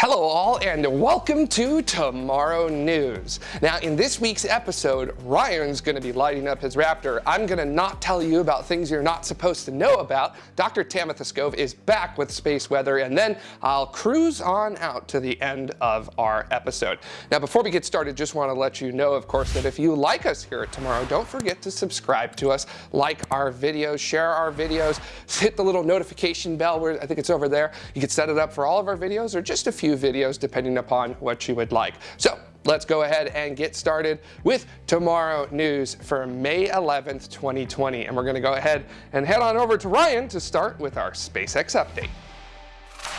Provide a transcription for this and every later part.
Hello all and welcome to Tomorrow News. Now in this week's episode, Ryan's going to be lighting up his Raptor. I'm going to not tell you about things you're not supposed to know about. Dr. Tamitha Skov is back with space weather and then I'll cruise on out to the end of our episode. Now before we get started, just want to let you know of course that if you like us here at Tomorrow, don't forget to subscribe to us, like our videos, share our videos, hit the little notification bell where I think it's over there. You can set it up for all of our videos or just a few few videos depending upon what you would like. So let's go ahead and get started with tomorrow news for May 11th, 2020. And we're going to go ahead and head on over to Ryan to start with our SpaceX update.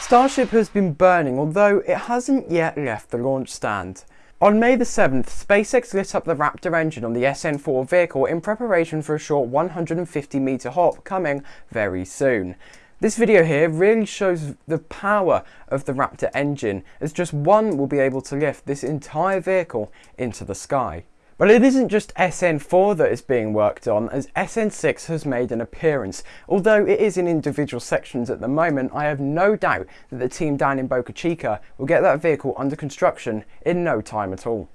Starship has been burning, although it hasn't yet left the launch stand. On May the 7th, SpaceX lit up the Raptor engine on the SN4 vehicle in preparation for a short 150 metre hop coming very soon. This video here really shows the power of the Raptor engine as just one will be able to lift this entire vehicle into the sky. But it isn't just SN4 that is being worked on as SN6 has made an appearance. Although it is in individual sections at the moment, I have no doubt that the team down in Boca Chica will get that vehicle under construction in no time at all.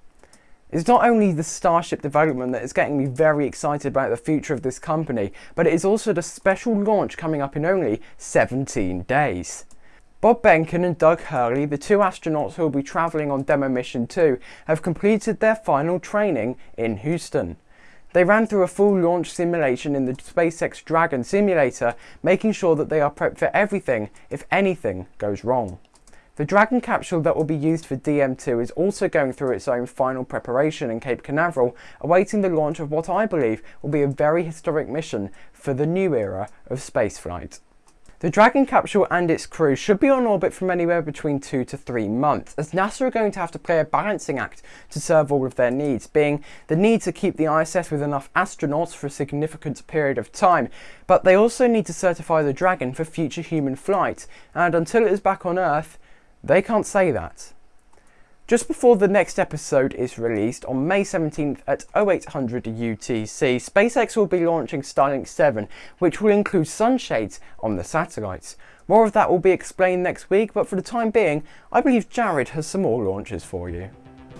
It's not only the Starship development that is getting me very excited about the future of this company, but it is also the special launch coming up in only 17 days. Bob Behnken and Doug Hurley, the two astronauts who will be travelling on Demo Mission 2, have completed their final training in Houston. They ran through a full launch simulation in the SpaceX Dragon simulator, making sure that they are prepped for everything if anything goes wrong. The Dragon capsule that will be used for DM2 is also going through its own final preparation in Cape Canaveral, awaiting the launch of what I believe will be a very historic mission for the new era of spaceflight. The Dragon capsule and its crew should be on orbit from anywhere between two to three months, as NASA are going to have to play a balancing act to serve all of their needs, being the need to keep the ISS with enough astronauts for a significant period of time, but they also need to certify the Dragon for future human flight, and until it is back on Earth, they can't say that. Just before the next episode is released on May 17th at 0800 UTC, SpaceX will be launching Starlink 7, which will include sunshades on the satellites. More of that will be explained next week, but for the time being, I believe Jared has some more launches for you.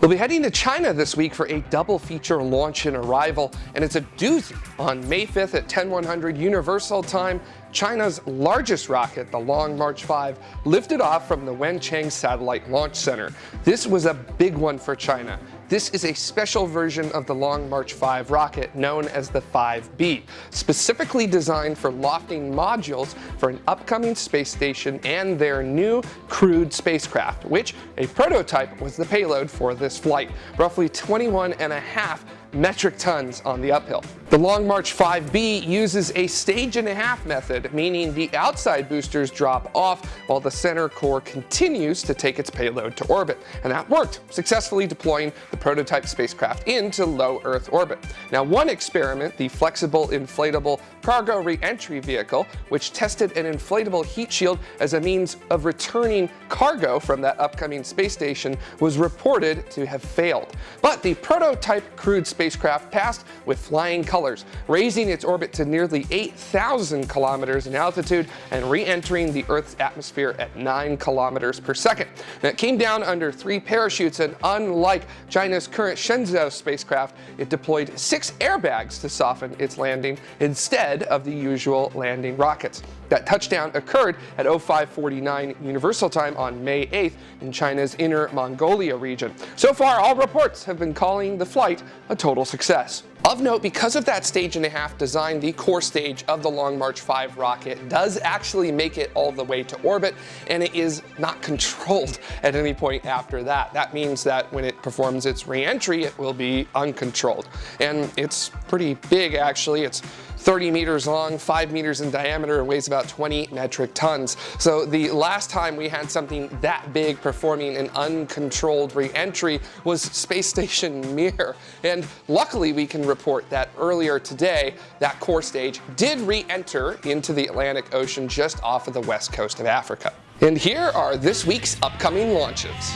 We'll be heading to China this week for a double feature launch and arrival, and it's a doozy. On May 5th at 10100 Universal Time, China's largest rocket, the Long March 5, lifted off from the Wenchang Satellite Launch Center. This was a big one for China. This is a special version of the Long March 5 rocket known as the 5B, specifically designed for lofting modules for an upcoming space station and their new crewed spacecraft, which a prototype was the payload for this flight, roughly 21 and a half metric tons on the uphill. The Long March 5B uses a stage and a half method, meaning the outside boosters drop off while the center core continues to take its payload to orbit. And that worked, successfully deploying the prototype spacecraft into low Earth orbit. Now one experiment, the flexible inflatable cargo re-entry vehicle, which tested an inflatable heat shield as a means of returning cargo from that upcoming space station, was reported to have failed. But the prototype crewed spacecraft passed with flying colors, raising its orbit to nearly 8,000 kilometers in altitude and re-entering the Earth's atmosphere at 9 kilometers per second. And it came down under three parachutes and unlike China's current Shenzhou spacecraft, it deployed six airbags to soften its landing instead of the usual landing rockets. That touchdown occurred at 0549 Universal Time on May 8th in China's Inner Mongolia region. So far, all reports have been calling the flight a total success. Of note, because of that stage and a half design, the core stage of the Long March 5 rocket does actually make it all the way to orbit, and it is not controlled at any point after that. That means that when it performs its reentry, it will be uncontrolled. And it's pretty big, actually. It's 30 meters long, 5 meters in diameter, and weighs about 20 metric tons. So the last time we had something that big performing an uncontrolled reentry was Space Station Mir. And luckily we can report that earlier today, that core stage did re-enter into the Atlantic Ocean just off of the west coast of Africa. And here are this week's upcoming launches.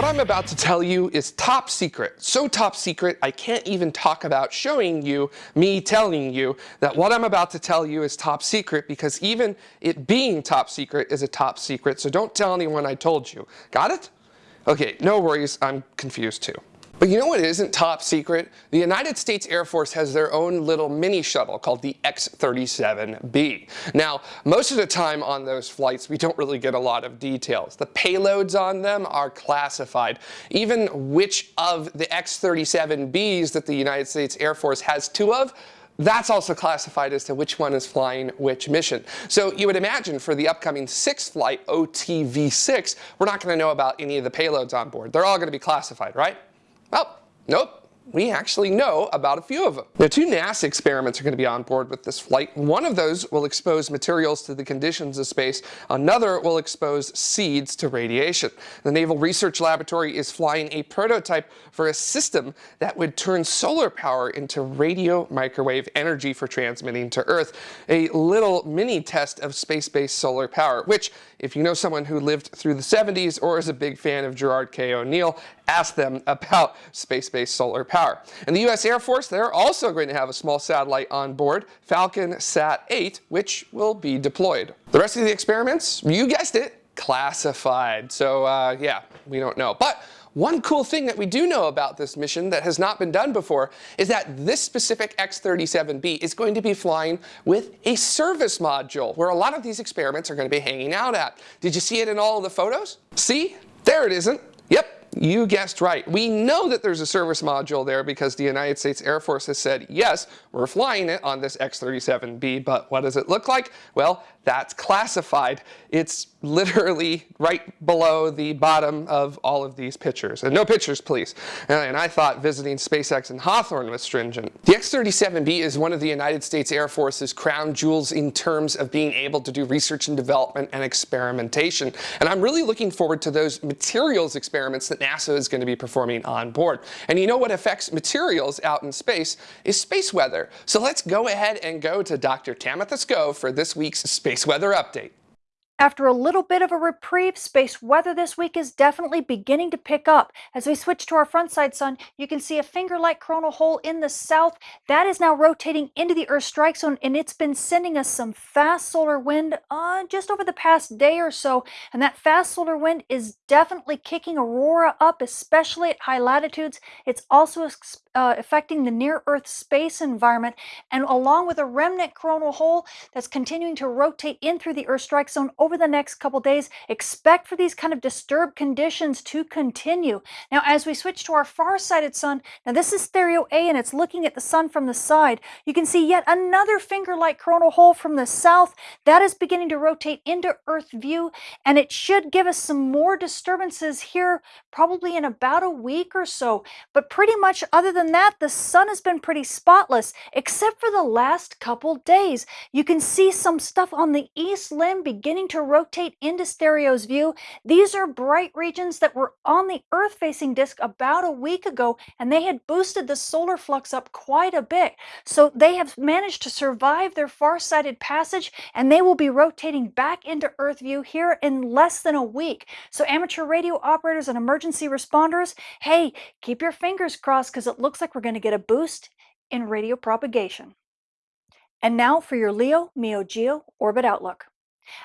What I'm about to tell you is top secret. So top secret, I can't even talk about showing you, me telling you that what I'm about to tell you is top secret because even it being top secret is a top secret. So don't tell anyone I told you. Got it? Okay, no worries, I'm confused too. But you know what isn't top secret? The United States Air Force has their own little mini shuttle called the X-37B. Now, most of the time on those flights, we don't really get a lot of details. The payloads on them are classified. Even which of the X-37Bs that the United States Air Force has two of, that's also classified as to which one is flying which mission. So you would imagine for the upcoming sixth flight, OTV6, we're not going to know about any of the payloads on board. They're all going to be classified, right? Well, nope we actually know about a few of them. Now, two NASA experiments are going to be on board with this flight. One of those will expose materials to the conditions of space. Another will expose seeds to radiation. The Naval Research Laboratory is flying a prototype for a system that would turn solar power into radio microwave energy for transmitting to Earth. A little mini test of space-based solar power, which, if you know someone who lived through the 70s or is a big fan of Gerard K. O'Neill, ask them about space-based solar power. And the U.S. Air Force, they're also going to have a small satellite on board, Falcon Sat 8, which will be deployed. The rest of the experiments, you guessed it, classified. So uh, yeah, we don't know. But one cool thing that we do know about this mission that has not been done before is that this specific X-37B is going to be flying with a service module where a lot of these experiments are going to be hanging out at. Did you see it in all of the photos? See? There it isn't. Yep, you guessed right. We know that there's a service module there because the United States Air Force has said, yes, we're flying it on this X-37B, but what does it look like? Well, that's classified. It's literally right below the bottom of all of these pictures. And no pictures, please. And I thought visiting SpaceX and Hawthorne was stringent. The X-37B is one of the United States Air Force's crown jewels in terms of being able to do research and development and experimentation. And I'm really looking forward to those materials experiments that NASA is going to be performing on board. And you know what affects materials out in space is space weather. So let's go ahead and go to Dr. Tamitha Skov for this week's Space Weather Update. After a little bit of a reprieve, space weather this week is definitely beginning to pick up. As we switch to our front side sun, you can see a finger-like coronal hole in the south. That is now rotating into the Earth strike zone, and it's been sending us some fast solar wind uh, just over the past day or so. And that fast solar wind is definitely kicking aurora up, especially at high latitudes. It's also uh, affecting the near-Earth space environment, and along with a remnant coronal hole that's continuing to rotate in through the Earth strike zone over the next couple days, expect for these kind of disturbed conditions to continue. Now, as we switch to our far-sighted sun, now this is stereo A, and it's looking at the sun from the side. You can see yet another finger-like coronal hole from the south. That is beginning to rotate into Earth view, and it should give us some more disturbances here probably in about a week or so. But pretty much other than that, the sun has been pretty spotless, except for the last couple days. You can see some stuff on the east limb beginning to rotate into stereo's view. These are bright regions that were on the Earth-facing disk about a week ago, and they had boosted the solar flux up quite a bit. So they have managed to survive their far-sighted passage, and they will be rotating back into Earth view here in less than a week. So amateur radio operators and emergency responders, hey, keep your fingers crossed because it looks like we're going to get a boost in radio propagation. And now for your Leo Meo Geo Orbit Outlook.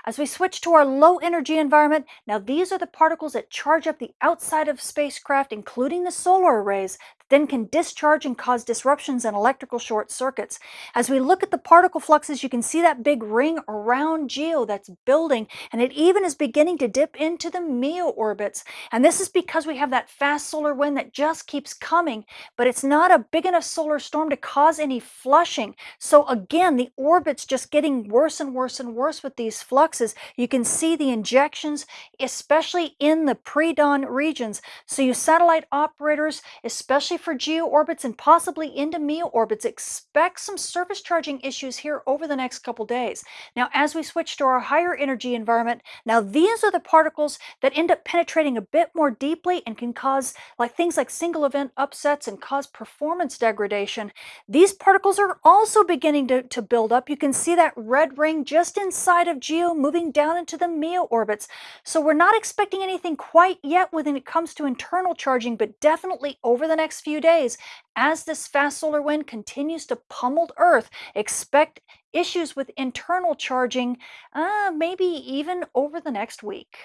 As we switch to our low energy environment, now these are the particles that charge up the outside of spacecraft, including the solar arrays, then can discharge and cause disruptions and electrical short circuits. As we look at the particle fluxes, you can see that big ring around GEO that's building, and it even is beginning to dip into the MEO orbits. And this is because we have that fast solar wind that just keeps coming, but it's not a big enough solar storm to cause any flushing. So again, the orbit's just getting worse and worse and worse with these fluxes. You can see the injections, especially in the pre-dawn regions. So you satellite operators, especially especially for geo orbits and possibly into MEO orbits. Expect some surface charging issues here over the next couple days. Now, as we switch to our higher energy environment, now these are the particles that end up penetrating a bit more deeply and can cause like things like single event upsets and cause performance degradation. These particles are also beginning to, to build up. You can see that red ring just inside of GEO moving down into the MEO orbits. So we're not expecting anything quite yet when it comes to internal charging, but definitely over the next few days, as this fast solar wind continues to pummel Earth, expect issues with internal charging, uh, maybe even over the next week.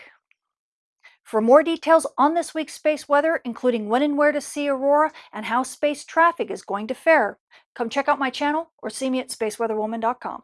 For more details on this week's space weather, including when and where to see aurora and how space traffic is going to fare, come check out my channel or see me at spaceweatherwoman.com.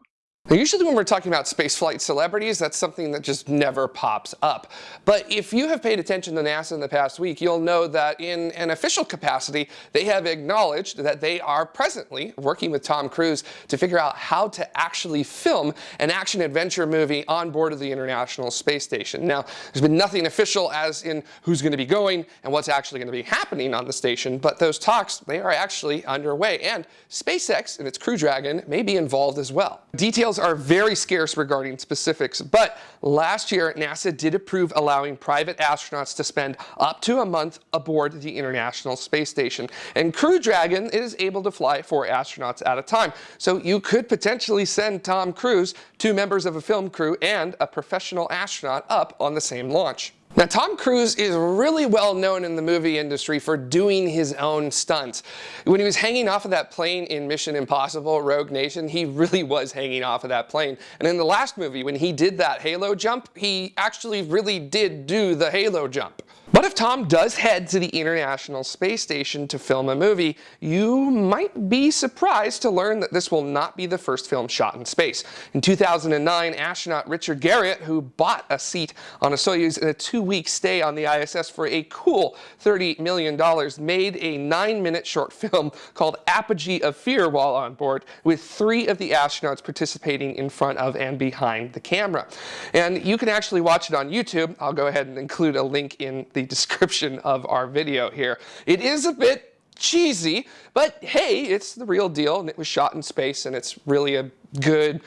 Now, usually when we're talking about spaceflight celebrities, that's something that just never pops up. But if you have paid attention to NASA in the past week, you'll know that in an official capacity, they have acknowledged that they are presently working with Tom Cruise to figure out how to actually film an action-adventure movie on board of the International Space Station. Now, there's been nothing official as in who's going to be going and what's actually going to be happening on the station, but those talks, they are actually underway. And SpaceX and its Crew Dragon may be involved as well. Details details are very scarce regarding specifics, but last year NASA did approve allowing private astronauts to spend up to a month aboard the International Space Station. And Crew Dragon is able to fly four astronauts at a time. So you could potentially send Tom Cruise, two members of a film crew, and a professional astronaut up on the same launch. Now, Tom Cruise is really well known in the movie industry for doing his own stunts. When he was hanging off of that plane in Mission Impossible Rogue Nation, he really was hanging off of that plane. And in the last movie, when he did that halo jump, he actually really did do the halo jump. But if Tom does head to the International Space Station to film a movie, you might be surprised to learn that this will not be the first film shot in space. In 2009, astronaut Richard Garriott, who bought a seat on a Soyuz in a two-week stay on the ISS for a cool $30 million, made a nine-minute short film called Apogee of Fear while on board, with three of the astronauts participating in front of and behind the camera. And you can actually watch it on YouTube. I'll go ahead and include a link in the description of our video here. It is a bit cheesy, but hey, it's the real deal and it was shot in space and it's really a good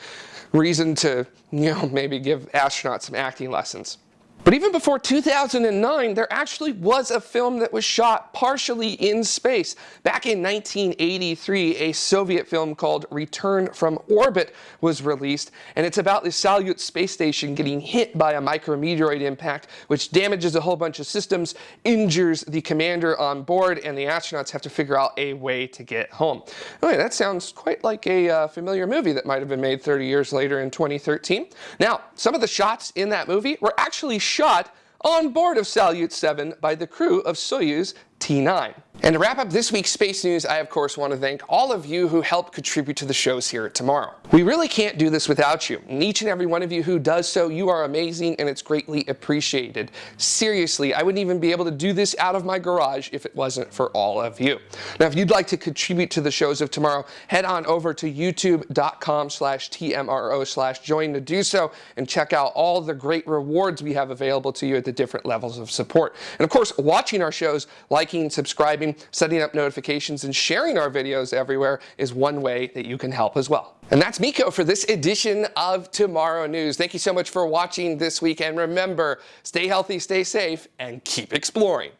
reason to, you know, maybe give astronauts some acting lessons. But even before 2009, there actually was a film that was shot partially in space. Back in 1983, a Soviet film called Return from Orbit was released, and it's about the Salyut space station getting hit by a micrometeoroid impact, which damages a whole bunch of systems, injures the commander on board, and the astronauts have to figure out a way to get home. Okay, that sounds quite like a uh, familiar movie that might have been made 30 years later in 2013. Now, some of the shots in that movie were actually shot on board of Salyut 7 by the crew of Soyuz T9. And to wrap up this week's space news, I of course want to thank all of you who helped contribute to the shows here at Tomorrow. We really can't do this without you. And each and every one of you who does so, you are amazing and it's greatly appreciated. Seriously, I wouldn't even be able to do this out of my garage if it wasn't for all of you. Now, if you'd like to contribute to the shows of tomorrow, head on over to youtube.com slash TMRO slash join to do so and check out all the great rewards we have available to you at the different levels of support. And of course, watching our shows, liking, subscribing, setting up notifications, and sharing our videos everywhere is one way that you can help as well. And that's Miko for this edition of Tomorrow News. Thank you so much for watching this week, and remember, stay healthy, stay safe, and keep exploring.